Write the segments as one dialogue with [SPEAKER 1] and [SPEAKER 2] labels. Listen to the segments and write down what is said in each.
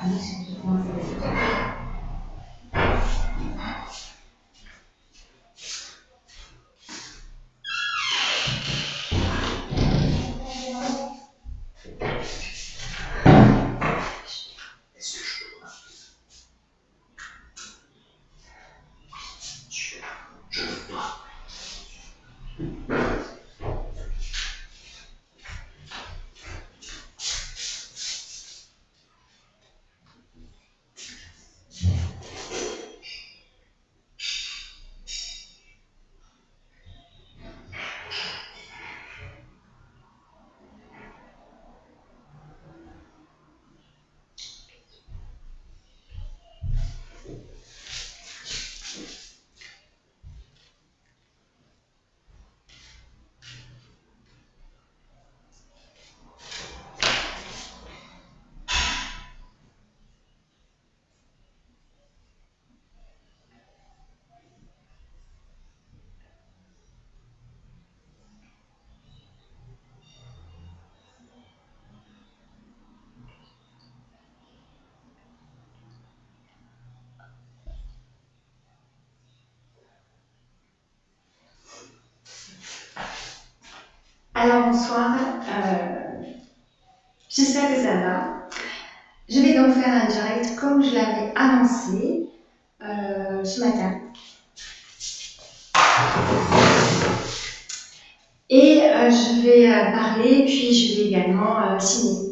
[SPEAKER 1] Grazie. Alors bonsoir, euh, j'espère que ça va. Je vais donc faire un direct comme je l'avais annoncé euh, ce matin. Et euh, je vais parler, puis je vais également signer.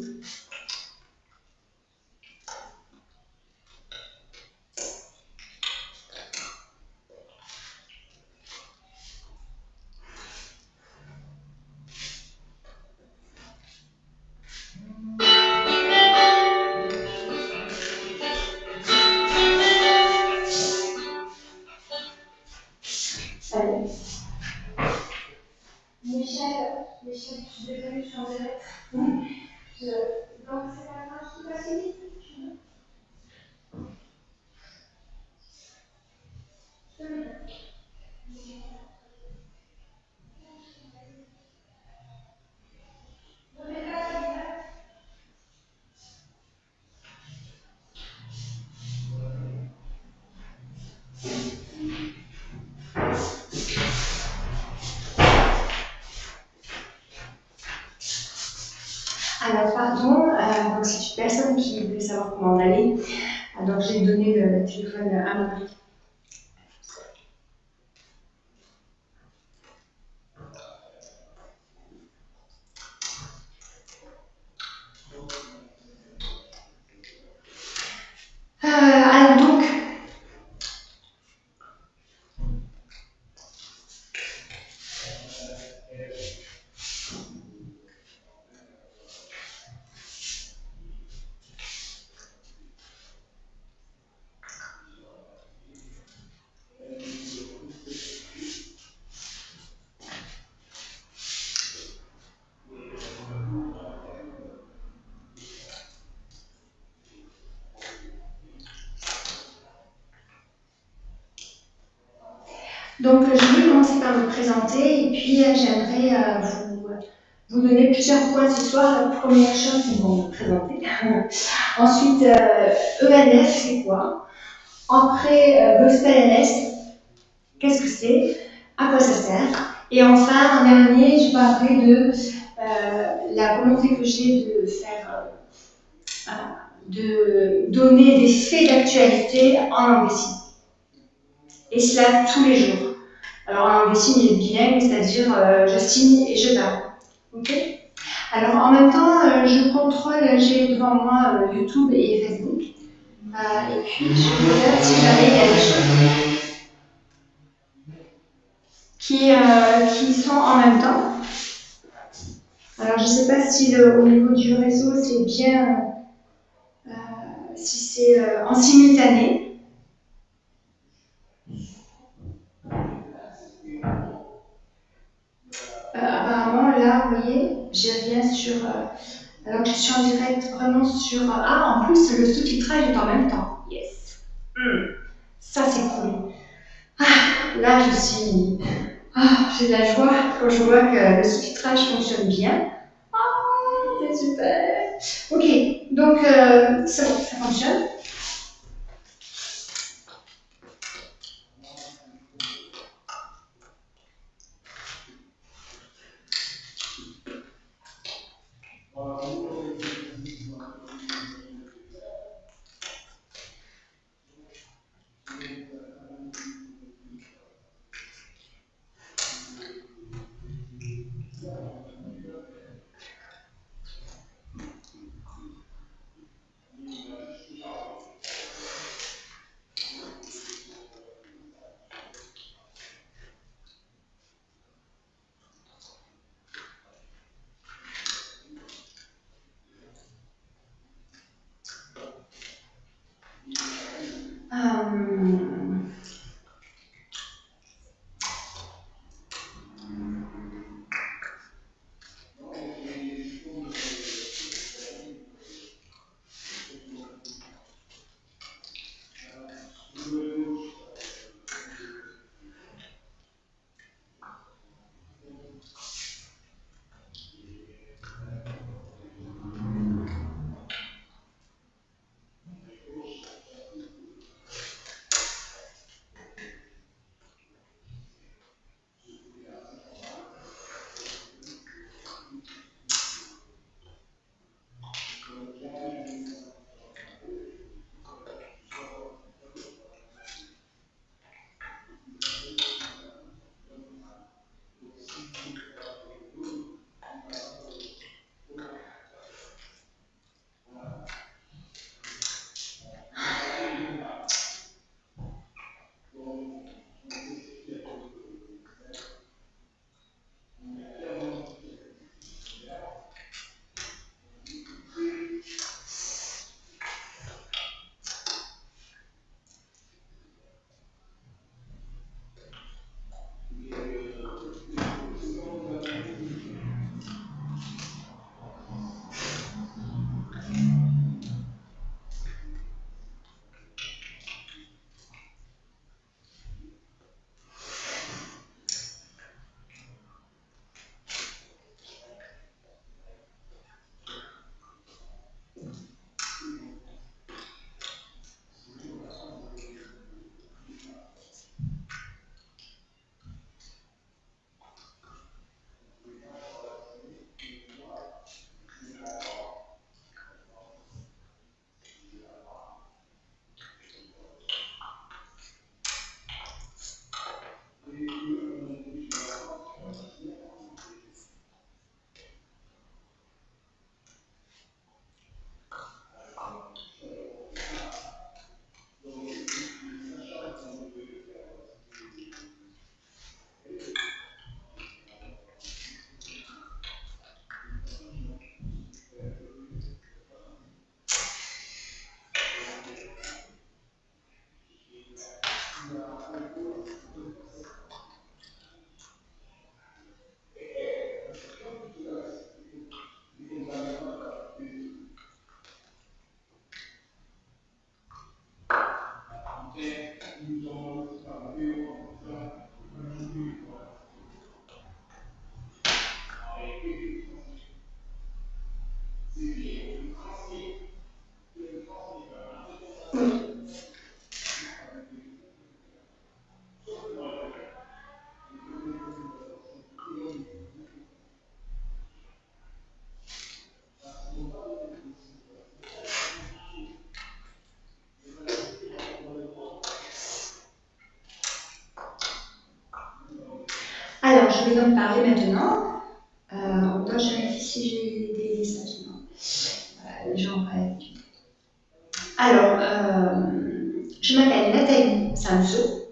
[SPEAKER 1] Donc, je vais commencer par me présenter et puis euh, j'aimerais euh, vous, vous, donner plusieurs points ce soir. La première chose, c'est bon, me présenter. Ensuite, ENF, euh, e c'est quoi? Après, Gospel NS, qu'est-ce que c'est? À quoi ça sert? Et enfin, en dernier, je parlerai de la volonté que j'ai de faire, de donner des faits d'actualité en langue Et cela tous les jours. Alors signes, il est bilingue, c'est-à-dire euh, je signe et je parle. Ok? Alors en même temps, euh, je contrôle, j'ai devant moi euh, YouTube et Facebook. et puis je regarde si jamais il y a des choses qui, qui sont en même temps. Alors je ne sais pas si au niveau du réseau c'est bien, si c'est en simultané. Là, vous voyez, je viens sur. Euh, alors que je suis en direct vraiment sur. Euh, ah, en plus, le sous-titrage est en même temps. Yes. Hmm. Ça, c'est cool. Ah, là, je suis. Ah, j'ai de la joie quand je vois que le sous-titrage fonctionne bien. Ah, c'est super. Ok, donc euh, ça fonctionne. Je donc parler maintenant. Euh, on doit vérifier si j'ai des messages. Voilà, les gens rêvent. Alors, euh, je m'appelle Nathalie Samso.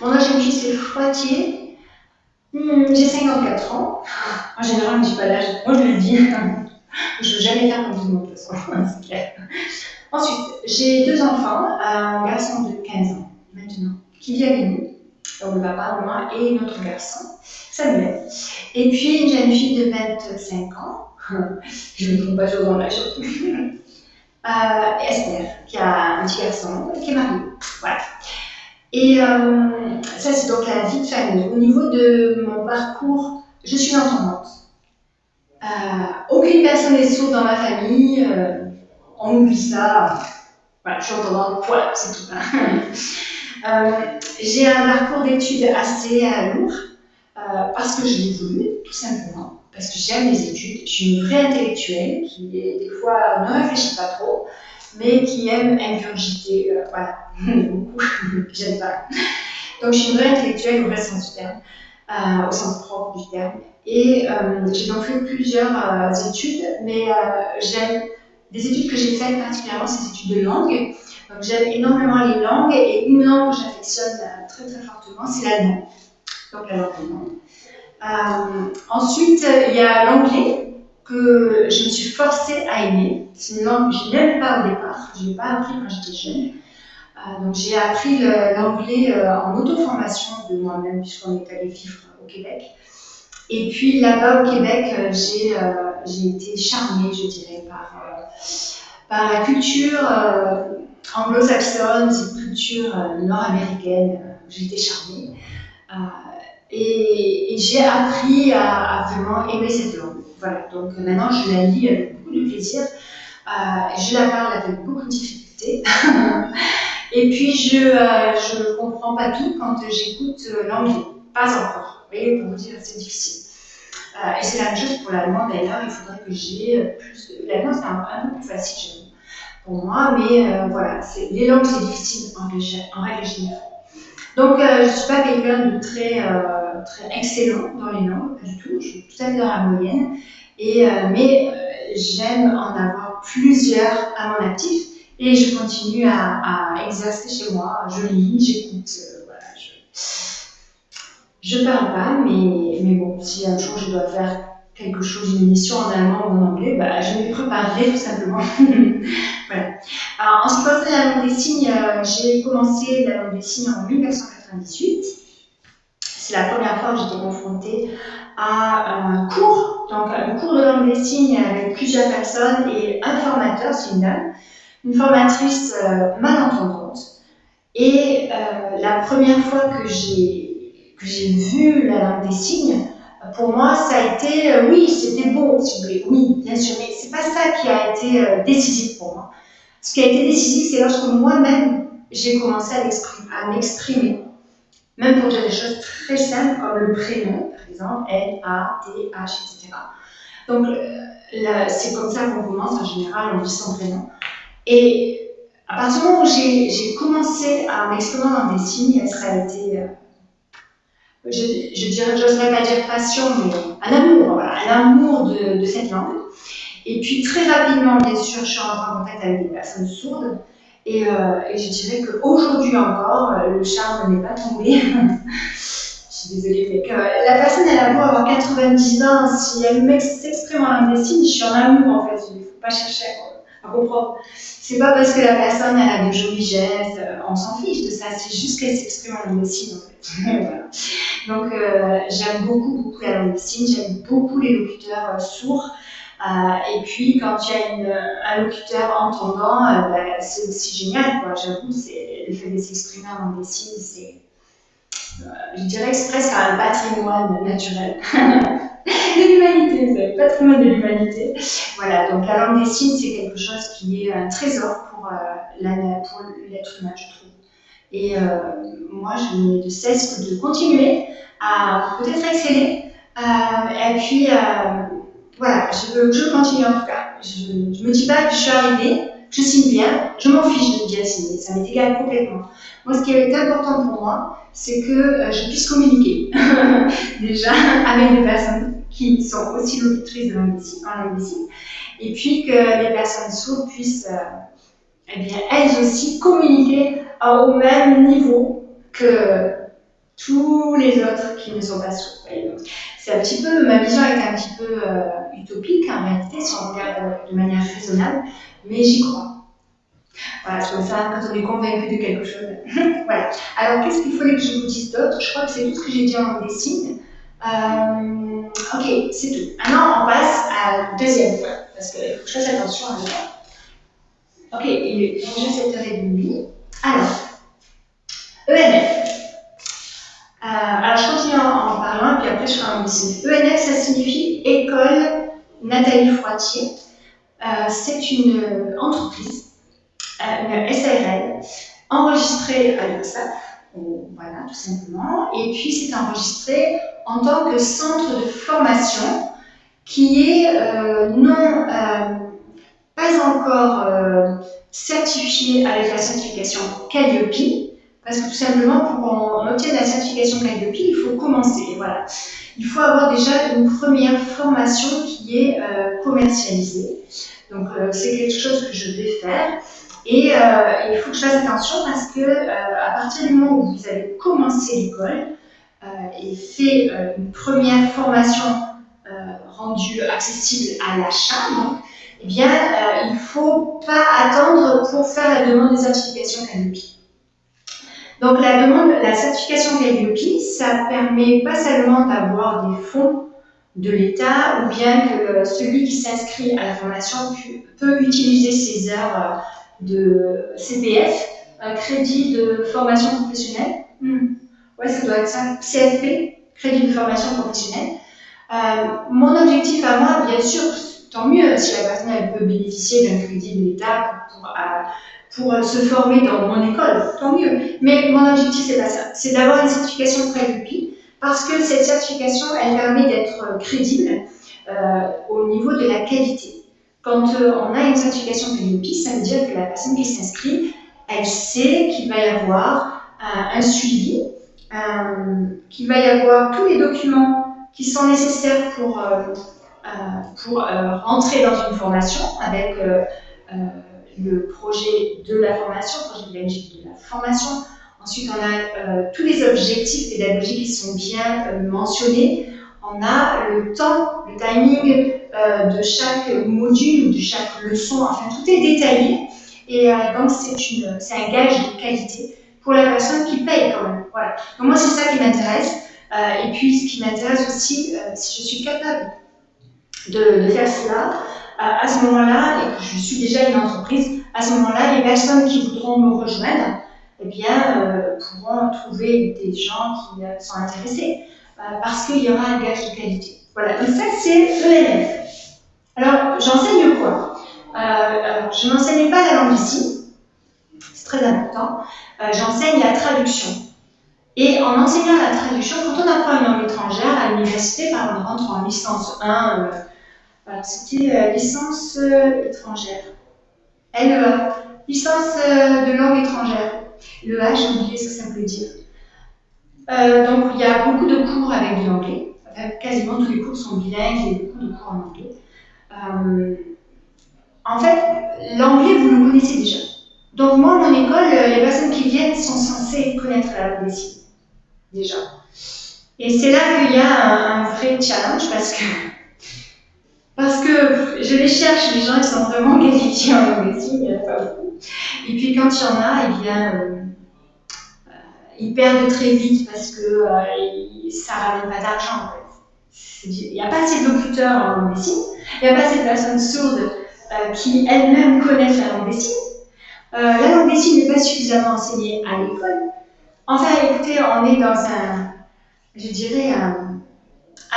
[SPEAKER 1] Mon âge fils est Poitiers. Hmm, j'ai 54 ans. En général, je ne dis pas l'âge. Moi, je le dis. Je ne veux jamais faire comme tout le monde, de toute façon, c'est clair. Ensuite, j'ai deux enfants, un garçon de 15 ans maintenant, qui vit avec nous donc le papa, moi et notre garçon, Samuel. Et puis une jeune fille de 25 ans, je ne me trompe pas toujours dans l'âge, euh, Esther, qui a un petit garçon, qui est marié. Voilà. Et euh, ça, c'est donc la vie de famille. Au niveau de mon parcours, je suis entendante. Euh, aucune personne n'est sourde dans ma famille, euh, on oublie ça. Voilà, je suis entendant, voilà, c'est tout. J'ai un parcours d'études assez lourd, parce que je l'ai voulu, tout simplement, parce que j'aime les études. Je suis une vraie intellectuelle qui, des fois, ne réfléchit pas trop, mais qui aime ingurgiter, voilà, beaucoup, j'aime pas. Donc, je suis une vraie intellectuelle au vrai sens du terme, au sens propre du terme. Et euh, j'ai donc fait plusieurs euh, études, mais euh, j'aime des études que j'ai faites particulièrement, ces études de langue. Donc j'aime énormément les langues et une langue que j'affectionne très très fortement, c'est l'allemand. Allemande. ensuite, il y a l'anglais que je me suis forcée à aimer. C'est une langue que je n'aime pas au départ, je ne l'ai pas appris quand j'étais jeune. donc j'ai appris l'anglais en auto-formation de moi-même puisqu'on est allé vivre au Québec. Et puis là-bas au Québec, euh, euh, j'ai été charmée, je dirais, par, euh, par la culture anglo-saxonne, cette culture nord-américaine. j'ai été charmée. Et, j'ai appris à, vraiment aimer cette langue. Voilà, donc maintenant je la lis avec beaucoup de plaisir. je la parle avec beaucoup de difficulté. et puis je ne comprends pas tout quand j'écoute l'anglais. Pas encore. Vous voyez, pour vous dire, c'est difficile. Euh, et c'est la même chose pour l'allemand d'ailleurs, il faudrait que j'ai euh, plus. L'allemand c'est un, peu plus facile pour moi, mais euh, voilà, les langues c'est difficile en, en, règle générale. Donc je ne suis pas quelqu'un de très, très excellent dans les langues, pas du tout, je suis tout à fait dans la moyenne, et, mais j'aime en avoir plusieurs à mon actif et je continue à, à exercer chez moi, je lis, j'écoute, voilà, je je parle pas, mais, mais bon, si un jour je dois faire quelque chose, une émission en allemand ou en anglais, bah, je m'y préparerai tout simplement. voilà. En ce qui concerne la langue des signes, euh, j'ai commencé la langue des signes en 1998. C'est la première fois que j'étais confrontée à un cours, donc un cours de langue des signes avec plusieurs personnes et un formateur, c'est une dame, une formatrice euh, malentendante. Et euh, la première fois que j'ai vu la langue des signes, pour moi, ça a été, euh, oui, c'était beau, si vous voulez, oui, bien sûr, mais c'est pas ça qui a été euh, décisif pour moi. Ce qui a été décisif, c'est lorsque moi-même, j'ai commencé à m'exprimer, même pour dire des choses très simples comme le prénom, par exemple, L, A, T, H, etc. Donc, euh, c'est comme ça qu'on commence en général, on dit son prénom. Et à partir du moment où j'ai commencé à m'exprimer dans des signes, ça a été je, je dirais, j'oserais pas dire passion, mais un amour, voilà, un amour de, cette langue. Et puis très rapidement, bien sûr, je suis rentrée en contact avec des personnes sourdes. Et, euh, et je dirais qu'aujourd'hui encore, le charme n'est pas tombé. je suis désolée, mais que la personne, elle a beau avoir 90 ans, si elle s'exprime en langue des je suis en amour en fait. Il ne faut pas chercher à, à comprendre. C'est pas parce que la personne, elle a des jolis gestes, euh, on s'en fiche de ça, c'est juste qu'elle s'exprime en langue des signes en fait. voilà. Donc euh, j'aime beaucoup, beaucoup la langue des signes, j'aime beaucoup les locuteurs euh, sourds. Euh, et puis quand il y a une, un locuteur entendant, bah, c'est aussi génial. J'avoue, le fait de s'exprimer en langue des signes, c'est, je dirais que c'est presque un patrimoine naturel. de l'humanité, savez, patrimoine de l'humanité. Voilà, donc la langue des signes, c'est quelque chose qui est un trésor pour, pour l'être humain, je trouve. Et euh, moi, je n'ai de cesse de continuer à peut-être exceller. Euh, et puis, euh, voilà, je, je continue en tout cas. Je ne me dis pas que je suis arrivée, je signe bien, je m'en fiche de bien signer, ça m'est égal complètement. Moi, ce qui est important pour moi, c'est que je puisse communiquer déjà avec des personnes qui sont aussi locutrices de langue en et puis que les personnes sourdes puissent, eh bien, elles aussi communiquer au même niveau que tous les autres qui ne sont pas sourds. C'est un petit peu, ma vision est un petit peu euh, utopique en réalité, si on regarde de manière raisonnable, mais j'y crois. Voilà, c'est comme ça, quand on est convaincu de quelque chose. voilà. Alors, qu'est-ce qu'il fallait que je vous dise d'autre? Je crois que c'est tout ce que j'ai dit en des signes. Euh, ok, c'est tout. Maintenant, on passe à la deuxième fois, parce qu'il faut que je fasse attention à ça. Ok, il est déjà 7h30. Alors, ENF. Euh, alors, je continue en, en, parlant, puis après je ferai un dessin. ENF, ça signifie École Nathalie Froitier. c'est une entreprise, une SARL, enregistrée à l'URSSAF, voilà, tout simplement, et puis c'est enregistré en tant que centre de formation qui est non pas encore certifié avec la certification Calliope, parce que tout simplement, pour qu'on obtienne la certification Calliope, il faut commencer. Voilà. Il faut avoir déjà une première formation qui est euh, commercialisée. Donc, euh, c'est quelque chose que je vais faire. Et euh, il faut que je fasse attention parce que à partir du moment où vous avez commencé l'école et fait une première formation rendue accessible à l'achat, eh bien, il ne faut pas attendre pour faire la demande des certifications Calliope. Donc la demande, la certification Calliope, ça permet pas seulement d'avoir des fonds de l'État ou bien que celui qui s'inscrit à la formation peut utiliser ses heures euh, de CPF, un crédit de formation professionnelle. Hmm. Ouais, ça doit être ça. CFP, crédit de formation professionnelle. Euh, mon objectif à moi, bien sûr, tant mieux si la personne elle peut bénéficier d'un crédit de l'État pour, pour euh, se former dans mon école, tant mieux. Mais mon objectif, c'est pas ça. C'est d'avoir une certification Calliope parce que cette certification, elle permet d'être euh, crédible euh, au niveau de la qualité. Quand on a une certification Calliope, ça veut dire que la personne qui s'inscrit, elle sait qu'il va y avoir un suivi, qu'il va y avoir tous les documents qui sont nécessaires pour, pour rentrer dans une formation avec le projet de la formation, le projet de la formation. Ensuite, on a euh, tous les objectifs pédagogiques qui sont bien euh, mentionnés. On a le temps, le timing euh, de chaque module ou de chaque leçon. Enfin, tout est détaillé. Et donc, c'est un gage de qualité pour la personne qui paye quand même. Voilà. Donc, moi, c'est ça qui m'intéresse. et puis, ce qui m'intéresse aussi, si je suis capable de, faire cela, à ce moment-là, et que je suis déjà une entreprise, à ce moment-là, les personnes qui voudront me rejoindre, eh bien, euh, pourront trouver des gens qui euh, sont intéressés, euh, parce qu'il y aura un gage de qualité. Voilà, donc ça, c'est ELF. Alors, j'enseigne quoi? Je n'enseigne pas la langue ici, c'est très important. j'enseigne la traduction. Et en enseignant la traduction, quand on apprend une langue étrangère à l'université, par exemple, on rentre en licence 1, alors, c'était euh, licence euh, étrangère. LEA, licence euh, de langue étrangère. LEA, j'ai oublié ce que ça veut dire. donc, il y a beaucoup de cours avec de l'anglais. Quasiment tous les cours sont bilingues, il y a beaucoup de cours en anglais. en fait, l'anglais, vous le connaissez déjà. Donc, moi, mon école, les personnes qui viennent sont censées connaître la. Déjà. Et c'est là qu'il y a un, vrai challenge parce que parce que je les cherche, les gens ils sont vraiment qualifiés en langue des signes, il n'y en a pas beaucoup. Et puis quand il y en a, eh bien, euh, euh, ils perdent très vite parce que euh, ça ne ramène pas d'argent. Il n'y a pas assez de locuteurs en langue des signes, il n'y a pas assez de personnes sourdes qui elles-mêmes connaissent la langue des signes. la langue des signes n'est pas suffisamment enseignée à l'école. Enfin, écoutez, on est dans un, je dirais, un,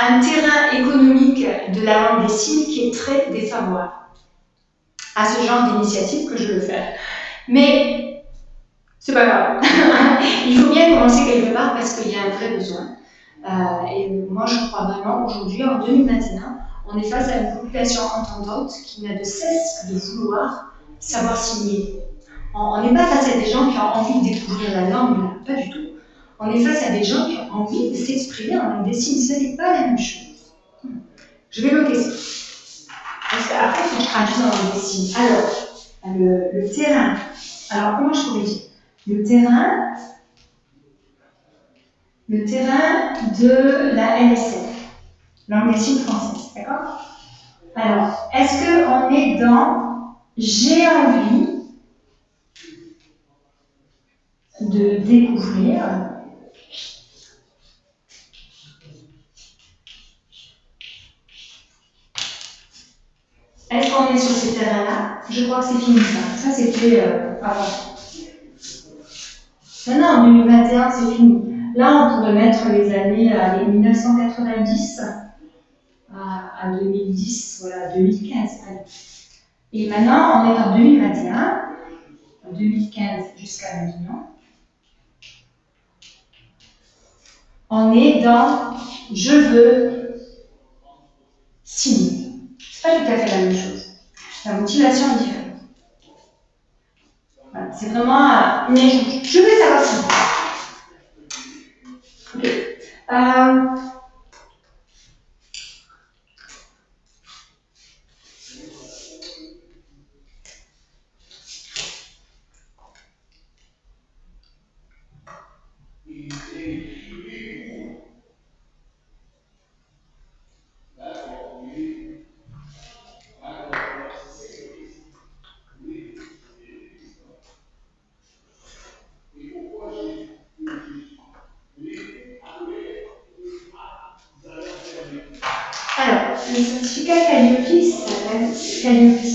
[SPEAKER 1] un terrain économique de la langue des signes qui est très défavorable à ce genre d'initiative que je veux faire. Mais c'est pas grave. Il faut bien commencer quelque part parce qu'il y a un vrai besoin. Euh, et moi, je crois vraiment aujourd'hui, en 2021, on est face à une population entendante qui n'a de cesse de vouloir savoir signer. On n'est pas face à des gens qui ont envie de découvrir la langue, pas du tout on est face à des gens qui ont envie de s'exprimer en langue des signes. Ce n'est pas la même chose. Je vais noter ça. Parce qu'après, il faut traduise en langue des signes. Alors, le, terrain. Alors, comment je pourrais dire? Le terrain, le terrain de la LSF, langue des signes française. D'accord? Alors, est-ce qu'on est dans j'ai envie de découvrir Est-ce qu'on est sur ces terrains-là Je crois que c'est fini ça. Ça, c'était euh, avant. Maintenant, en 2021, c'est fini. Là, on pourrait mettre les années euh, les 1990. Euh, à, 2010, voilà, 2015. Et maintenant, on est en 2021, 2015 jusqu'à maintenant. On est dans je veux signer. C'est pas tout à fait la même chose. La motivation est différente. c'est vraiment une Je veux savoir signer. Ok. Christian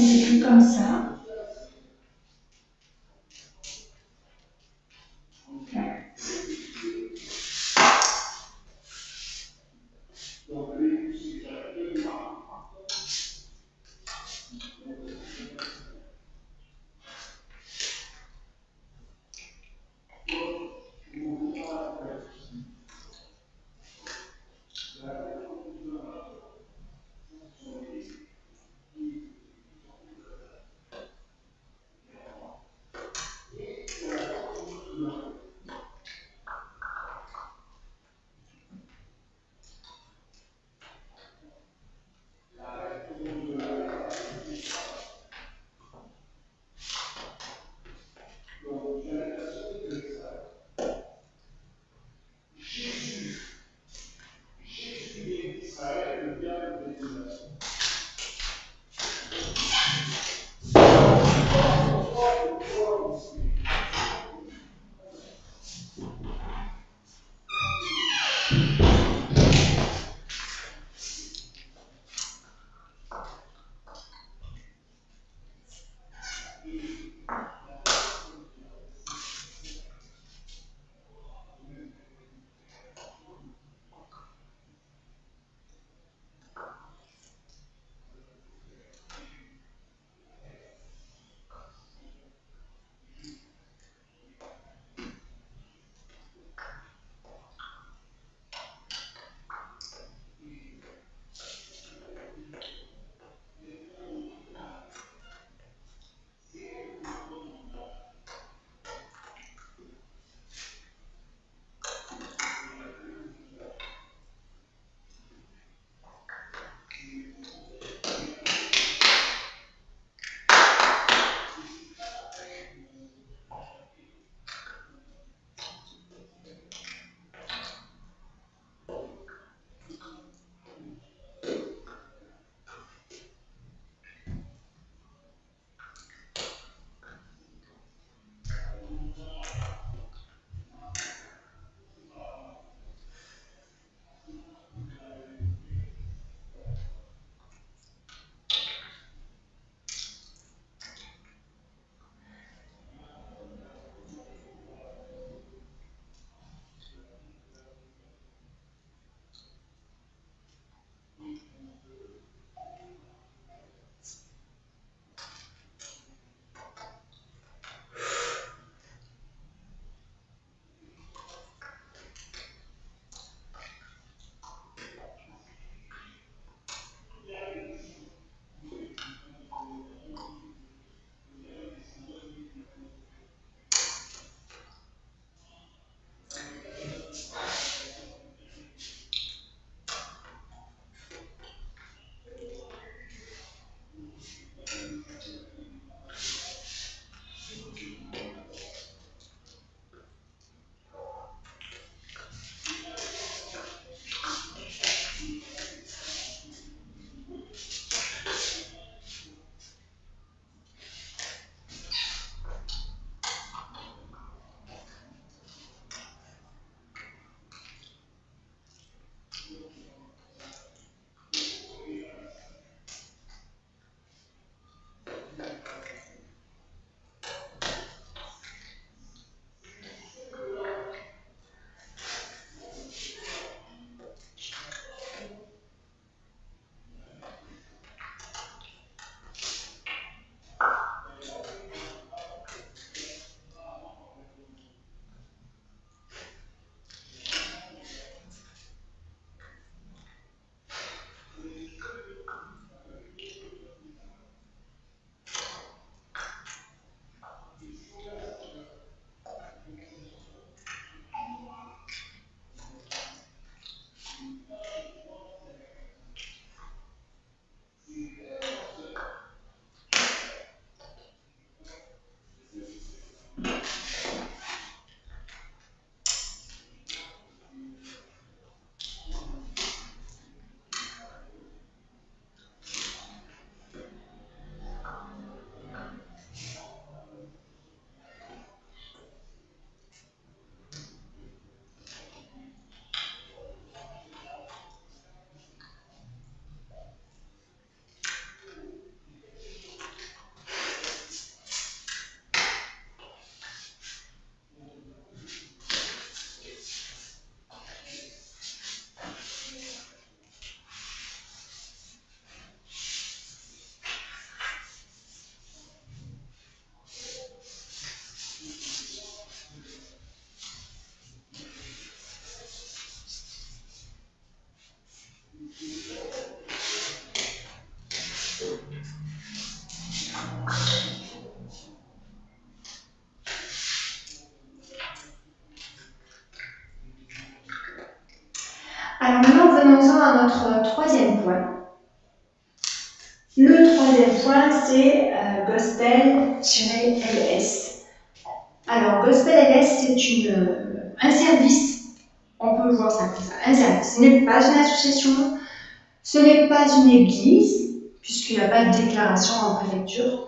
[SPEAKER 1] pas une église, puisqu'il n'y a pas de déclaration en préfecture.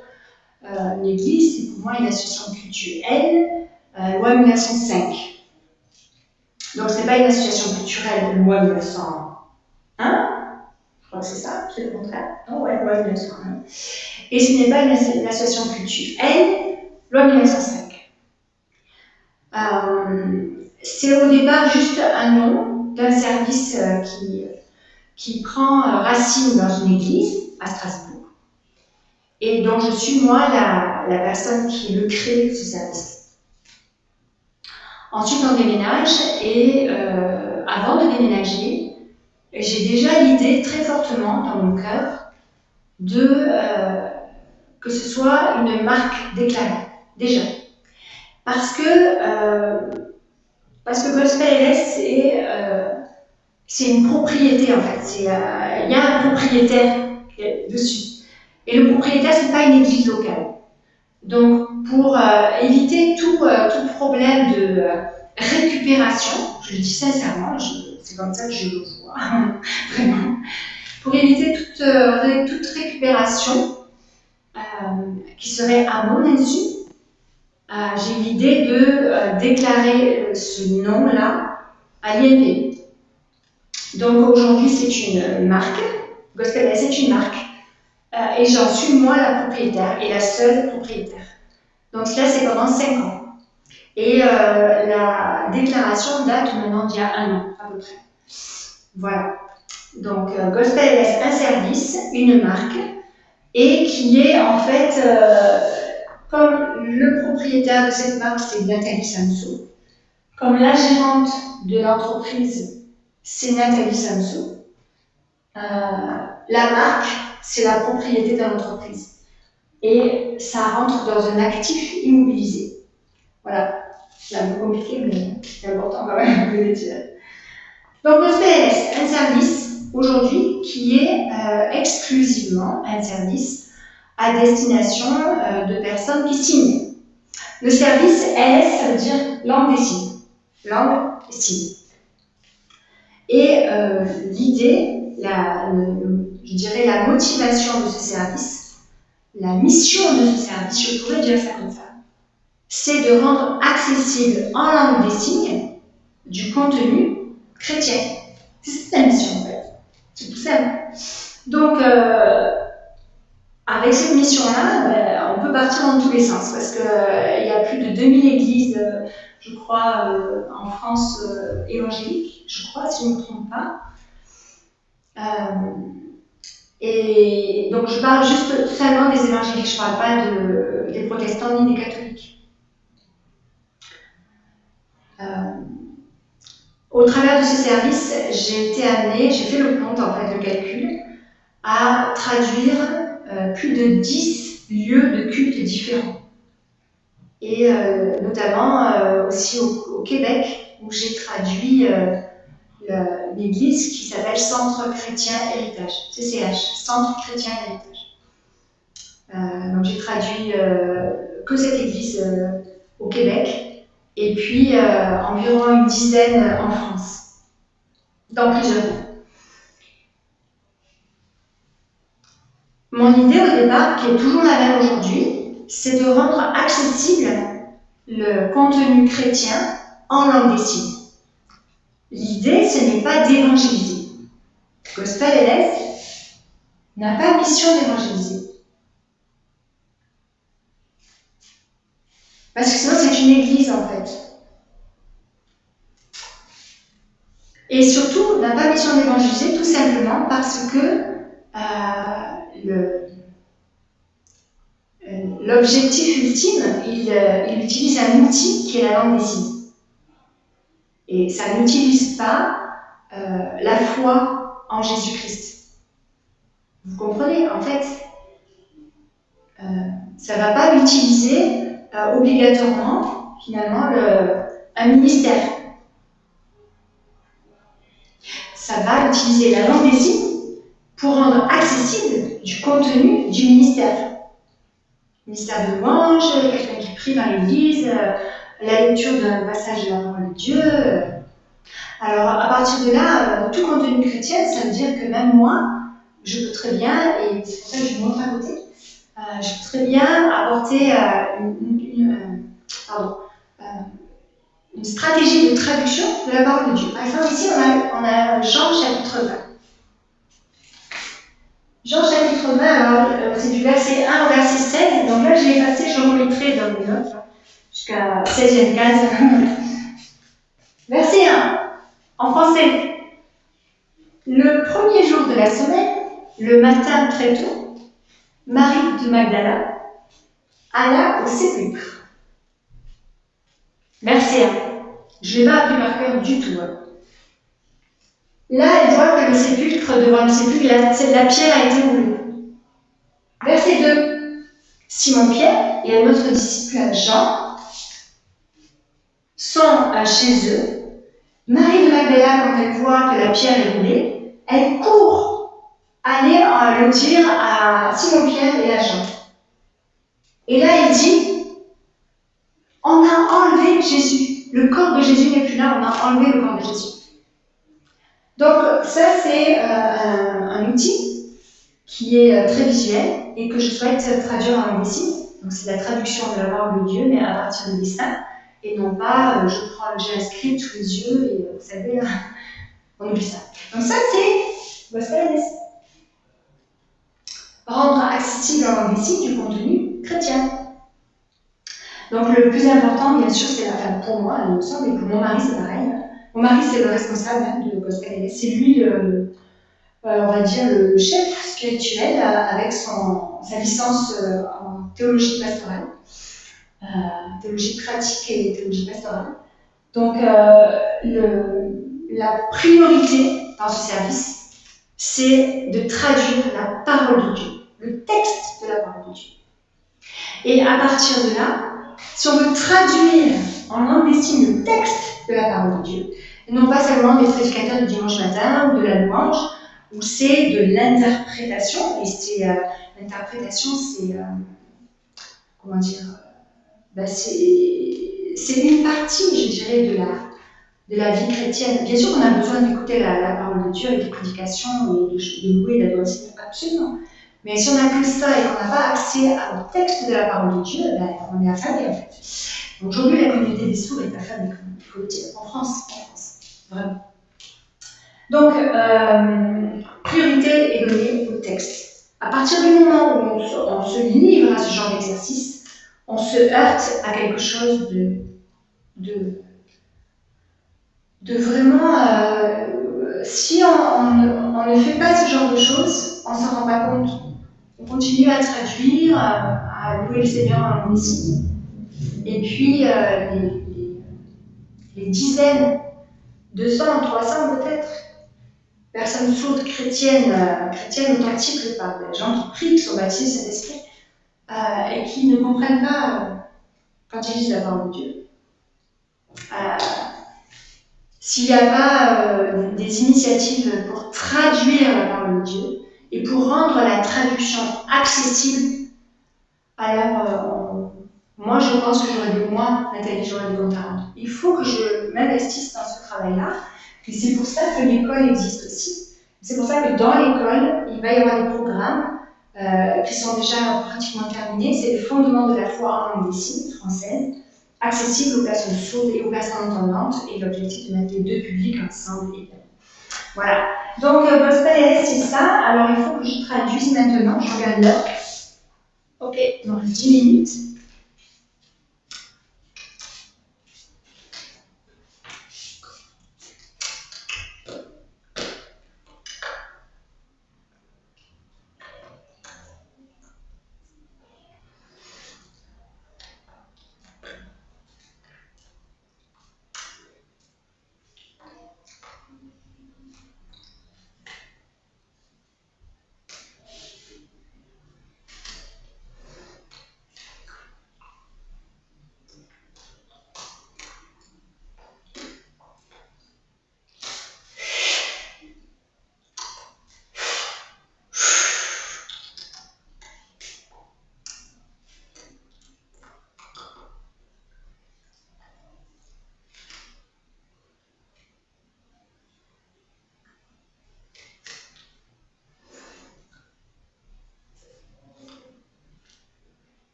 [SPEAKER 1] Euh, l'église, c'est pour moi une association culturelle, loi 1905. Donc, ce n'est pas une association culturelle, loi 1901. Je crois que c'est ça, c'est le contraire. Non, ouais, loi 1901. Et ce n'est pas une, association culturelle, loi 1905. Euh, c'est au départ juste un nom d'un service euh, qui, qui prend euh, racine dans une église à Strasbourg. Et donc, je suis moi la, la personne qui le crée, ce service. Ensuite, on déménage et euh, avant de déménager, j'ai déjà l'idée très fortement dans mon cœur de euh, que ce soit une marque déclarée, déjà. Parce que, parce que Gospel LS, c'est une propriété en fait. Il y a un propriétaire dessus. Et le propriétaire, ce n'est pas une église locale. Donc, pour euh, éviter tout, euh, tout, problème de euh, récupération, je le dis sincèrement, c'est comme ça que je le vois, vraiment, pour éviter toute, toute récupération qui serait à mon insu, j'ai l'idée de déclarer ce nom-là à l'INP. Donc aujourd'hui, c'est une marque, Gospel c'est une marque, et j'en suis moi la propriétaire et la seule propriétaire. Donc là, c'est pendant 5 ans. Et euh, la déclaration date maintenant d'il y a un an, à peu près. Voilà. Donc, euh, Gospel laisse un service, une marque, et qui est en fait, euh, comme le propriétaire de cette marque, c'est Nathalie Samsou, comme la gérante de l'entreprise, c'est Nathalie Samsou, la marque, c'est la propriété de l'entreprise et ça rentre dans un actif immobilisé. Voilà, c'est un peu compliqué, mais c'est important quand même de le dire. Donc le un service aujourd'hui qui est euh, exclusivement un service à destination euh, de personnes qui signent. Le service LS, ça veut dire langue des signes. Langue des signes. Et euh, l'idée, je dirais la motivation de ce service, la mission de ce service, je pourrais dire ça comme ça, c'est de rendre accessible en langue des signes du contenu chrétien. C'est la mission en fait. C'est tout simple. Donc, euh, avec cette mission-là, ben, on peut partir dans tous les sens parce qu'il euh, y a plus de 2000 églises, euh, je crois, en France évangéliques, je crois, si je ne me trompe pas. Et donc je parle juste seulement des évangéliques, je ne parle pas de, des protestants ni des catholiques. Euh, au travers de ce service, j'ai été amenée, j'ai fait le compte en fait, de calcul, à traduire euh, plus de 10 lieux de culte différents. Et euh, notamment aussi au, au, Québec, où j'ai traduit l'église qui s'appelle Centre Chrétien Héritage, CCH, Centre Chrétien Héritage. Euh, donc j'ai traduit euh, que cette église euh, au Québec et puis environ une dizaine en France, dans plusieurs villes. Mon idée au départ, qui est toujours la même aujourd'hui, c'est de rendre accessible le contenu chrétien en langue des signes. L'idée, ce n'est pas d'évangéliser. Gospel LS n'a pas mission d'évangéliser. Parce que sinon, c'est une église en fait. Et surtout, n'a pas mission d'évangéliser tout simplement parce que euh, euh, l'objectif ultime, il, euh, il utilise un outil qui est la langue des signes. Et ça n'utilise pas euh, la foi en Jésus-Christ. Vous comprenez? En fait, euh, ça ne va pas utiliser euh, obligatoirement, finalement, le, un ministère. Ça va utiliser la langue des signes pour rendre accessible du contenu du ministère. Ministère de louange, quelqu'un qui prie dans l'église, euh, la lecture d'un passage de la parole de Dieu. Alors, à partir de là, tout contenu chrétien, ça veut dire que même moi, je peux très bien, et c'est pour ça que je montre à côté, euh, je peux très bien apporter euh, une, euh, pardon, une, stratégie de traduction de la parole de Dieu. Par exemple, ici, on a, on a Jean chapitre 20. Jean chapitre 20, alors c'est du verset 1 au verset 16, donc là j'ai effacé, je remettrai dans mes notes, jusqu'à 16e case. verset 1, en français. Le premier jour de la semaine, le matin très tôt, Marie de Magdala alla au sépulcre. Verset 1. Je ne l'ai pas appris par cœur du tout. Hein. Là, elle voit que le sépulcre, devant le sépulcre, la, pierre a été roulée. Verset 2. Simon-Pierre et un autre disciple, Jean, sont chez eux. Marie de Magdala, quand elle voit que la pierre est roulée, elle court aller le dire à Simon-Pierre et à Jean. Et là, il dit, on a enlevé Jésus. Le corps de Jésus n'est plus là, on a enlevé le corps de Jésus. Donc ça, c'est euh, un, outil qui est euh, très visuel et que je souhaite traduire en langue Donc c'est la traduction de la parole de Dieu, mais à partir de dessin, et non pas euh, je prends j'ai un script sous les yeux et vous savez, on oublie ça. Donc ça, c'est dessin rendre accessible en langue du contenu chrétien. Donc le plus important, bien sûr, c'est la pour moi, il me semble, et pour mon mari, c'est pareil. Mon mari, c'est le responsable hein, de Gospel C'est lui, euh, on va dire, le chef spirituel euh, avec son, sa licence euh, en théologie pastorale, théologie pratique et théologie pastorale. Donc la priorité dans ce service, c'est de traduire la parole de Dieu, le texte de la parole de Dieu. Et à partir de là, si on veut traduire en langue des signes le texte de la parole de Dieu, non pas seulement des prédicateurs du dimanche matin ou de la louange, où c'est de l'interprétation, et c'est euh, l'interprétation, c'est euh, comment dire, euh, ben c'est une partie, je dirais, de la de la vie chrétienne. Bien sûr qu'on a besoin d'écouter la, parole de Dieu avec des prédications et de, de louer d'adorer, absolument. Mais si on n'a que ça et qu'on n'a pas accès au texte de la parole de Dieu, ben, on est affamé en fait. Aujourd'hui, la communauté des sourds est affamée, il faut le dire, en France, Donc, euh, priorité est donnée au texte. À partir du moment où on se, livre à ce genre d'exercice, on se heurte à quelque chose de, de de vraiment, euh, si on, ne fait pas ce genre de choses, on ne s'en rend pas compte. On continue à traduire, à, louer le Seigneur en ici. Et puis, euh, les, dizaines, 200, 300 peut-être, personnes sourdes chrétiennes, euh, chrétiennes authentiques, par des gens qui prient, qui sont baptisés cet esprit, et qui ne comprennent pas quand ils disent la parole de Dieu. S'il n'y a pas euh, des initiatives pour traduire la parole de Dieu et pour rendre la traduction accessible, alors euh, moi je pense que j'aurais de moi, Nathalie, j'aurais comptes à Il faut que je m'investisse dans ce travail-là. Et c'est pour ça que l'école existe aussi. C'est pour ça que dans l'école, il va y avoir des programmes euh, qui sont déjà pratiquement terminés. C'est le fondement de la foi en langue des signes française accessible aux personnes sourdes et aux personnes entendantes, et l'objectif de mettre les deux publics ensemble. Voilà. Donc, euh, Gospel c'est ça. Alors, il faut que je traduise maintenant. Je regarde l'heure. Ok, donc 10 minutes.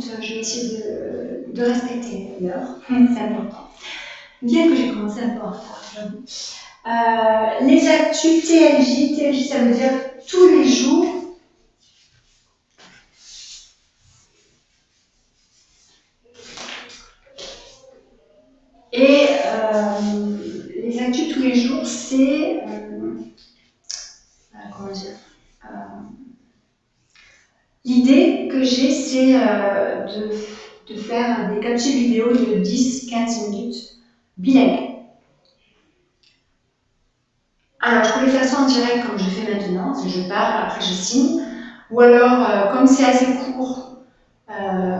[SPEAKER 1] Minutes. Je vais essayer de, respecter l'heure. C'est important. Bien que j'ai commencé un peu en retard. Euh, les actus TLJ, TLJ ça veut dire tous les jours. Et euh, les actus tous les jours, c'est. Euh, comment dire L'idée j'ai, c'est de, de, faire des captures vidéo de 10-15 minutes bilingues. Alors, je le faire ça en direct comme je fais maintenant, je parle, après je signe. Ou alors, euh, comme c'est assez court, euh,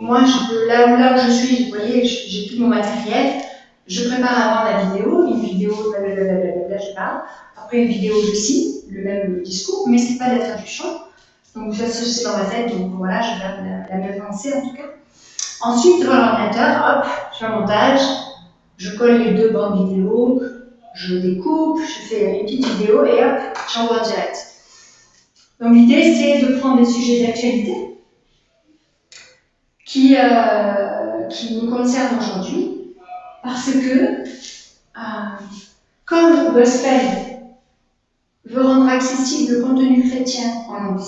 [SPEAKER 1] moi, je là, là où je suis, vous voyez, j'ai tout mon matériel. Je prépare avant la vidéo, une vidéo, blablabla, je parle. Après, une vidéo, je signe, le même discours, mais c'est pas la traduction. Donc, ça, c'est dans ma tête, donc voilà, je garde la, la pensée en tout cas. Ensuite, devant l'ordinateur, hop, je fais un montage, je colle les deux bandes vidéo, je découpe, je fais une petite vidéo et hop, j'envoie en direct. Donc l'idée, c'est de prendre des sujets d'actualité qui, euh, qui nous concernent aujourd'hui, parce que, euh, comme Gospel veut rendre accessible le contenu chrétien en langue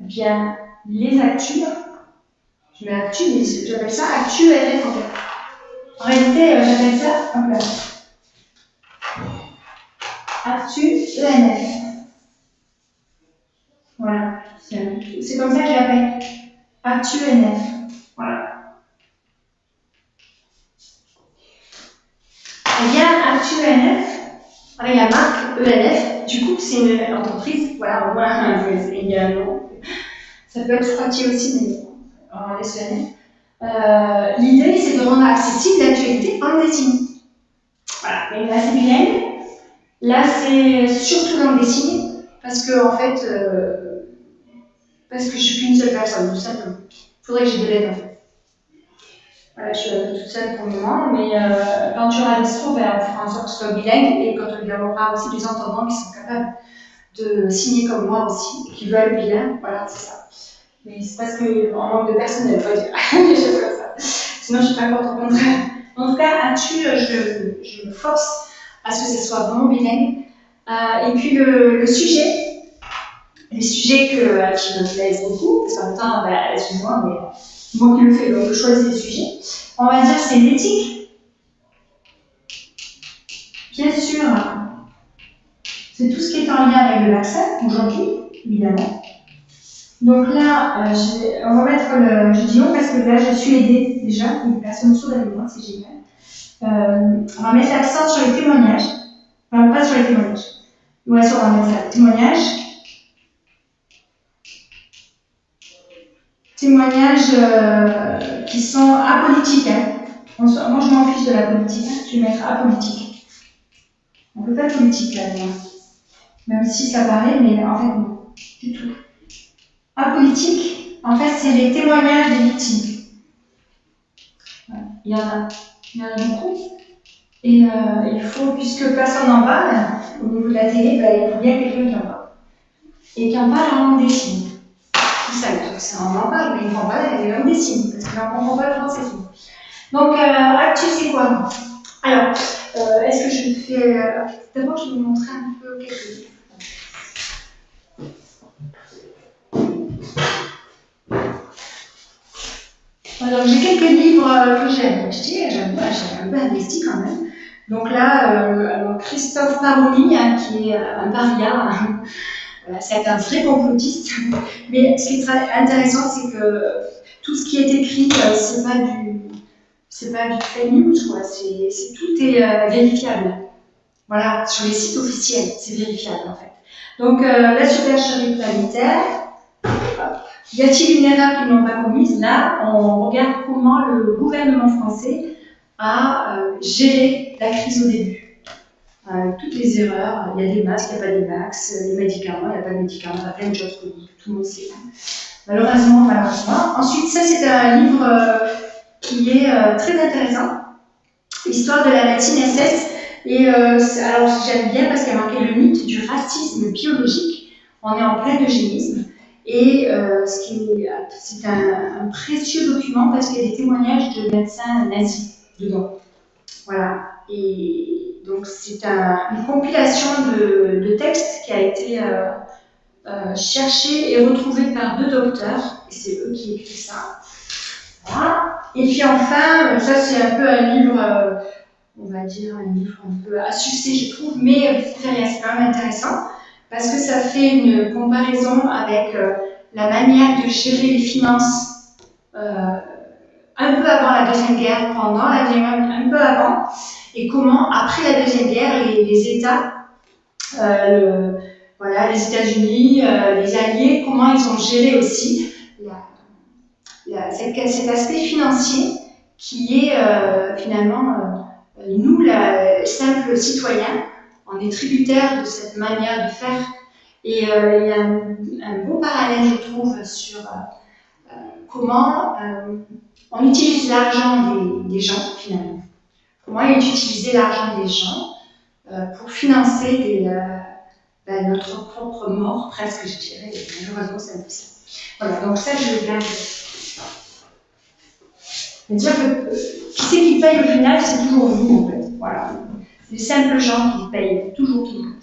[SPEAKER 1] eh bien, les actus, je mets actu, mais j'appelle ça actu RF en fait. En réalité, euh, j'appelle ça, hop là, Actu ENF. Voilà, c'est comme ça que je l'appelle. Actu ENF. Voilà. Eh bien, Actu ENF, avec la marque ENF, du coup, c'est une entreprise, voilà, un nom. Ça peut être Froitier aussi, mais on laisser ENF. Euh, L'idée, c'est de rendre accessible l'actualité en dessin. Voilà, mais là, c'est bilingue. Là, c'est surtout langue des signes, parce que, en fait, euh, parce que je suis qu'une seule personne, tout simplement. Il faudrait que j'ai de l'aide, en fait. Voilà, je suis toute seule pour le moment, mais euh, tu des dispo, ben, on fera en sorte que ce soit bilingue, et quand il y aura aussi des entendants qui sont capables de signer comme moi aussi, qui veulent bilingue, voilà, c'est ça. Mais c'est parce qu'en manque de personnel, pas dire des choses comme ça. Sinon, je suis pas contente, au contraire. En tout cas, là-dessus, je, je me force à ce que ce soit vraiment bilingue. Euh, et puis le, le, sujet, les sujets que, qui me plaisent beaucoup, parce qu'en même temps, bah, excuse-moi, mais moi qui le fais, donc je les sujets. On va dire c'est l'éthique. Bien sûr, c'est tout ce qui est en lien avec le vaccin aujourd'hui, évidemment. Donc là, euh, on va mettre le. Je dis non parce que là, je suis aidée déjà, une personne sourde avec moi, c'est génial. Euh, on va mettre l'accent sur les témoignages. Enfin, pas sur les témoignages. Ouais, on va mettre ça. Témoignages. Témoignages euh, qui sont apolitiques. Hein. Moi, je m'en fiche de la politique. Je vais mettre apolitique. On peut pas politique là-dedans. Même si ça paraît, mais en fait, non. Du tout. Apolitique, en fait, c'est les témoignages des victimes. Il y en a il y en a beaucoup. Et euh, il faut, puisque personne n'en parle, au niveau de la télé, il faut bien quelqu'un qui en parle. Et qui en parle en langue Tout ça, on en parle, mais il faut en parler en langue des signes, parce qu'on ne comprend pas le français. Donc, euh, actu, c'est quoi Alors, euh, est-ce que je fais. Euh, d'abord, je vais vous montrer un peu quelque chose. Alors, j'ai quelques livres euh, que j'ai achetés, j'ai un peu investi quand même. Donc là, euh, Christophe Paroli, hein, qui est un paria, c'est un vrai complotiste. Mais ce qui est intéressant, c'est que tout ce qui est écrit, euh, c'est pas du, c'est pas du fake news, quoi. Tout est vérifiable. Voilà, sur les sites officiels, c'est vérifiable en fait. Donc la supercherie planétaire, y a-t-il une erreur qu'ils n'ont pas commise? Là, on regarde comment le gouvernement français a euh, géré la crise au début. Euh, toutes les erreurs, il y a des masques, il n'y a pas des masques, les médicaments, il n'y a pas de médicaments, il y a plein de choses que tout le monde sait. Malheureusement, malheureusement. Ensuite, ça c'est un livre euh, qui est très intéressant, Histoire de la médecine SS. Et alors j'aime bien parce qu'elle manquait le mythe du racisme biologique. On est en plein eugénisme. Et c'est un, précieux document parce qu'il y a des témoignages de médecins nazis dedans. Voilà. Et donc c'est une compilation de, textes qui a été euh, cherché et retrouvé par deux docteurs, et c'est eux qui écrivent ça. Voilà. Et puis enfin, ça c'est un peu un livre, euh, on va dire un livre un peu à succès je trouve, mais c'est quand même intéressant, parce que ça fait une comparaison avec euh, la manière de gérer les finances un peu avant la Deuxième Guerre, pendant la Deuxième Guerre, un peu avant, et comment, après la Deuxième Guerre, les, États, le, voilà, les États-Unis, euh, les Alliés, comment ils ont géré aussi cet, aspect financier qui est euh, finalement, euh, nous, la, simples citoyens, on est tributaires de cette manière de faire. Et il y a un, beau parallèle, je trouve, sur comment on utilise l'argent des, gens, finalement. Comment est utilisé l'argent des gens pour financer des ben, notre propre mort, presque, je dirais. Malheureusement, c'est un peu ça. Voilà, donc ça, je vais garder. C'est-à-dire que euh, qui c'est qui paye au final, c'est toujours vous, en fait. Voilà. Les simples gens qui payent, toujours, toujours.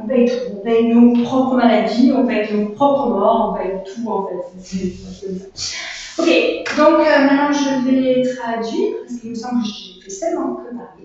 [SPEAKER 1] On paye tout. On paye nos propres maladies, on paye nos propres morts, on paye tout, en fait. Ok, donc euh, maintenant je vais traduire, parce qu'il me semble que j'ai fait seulement que parler.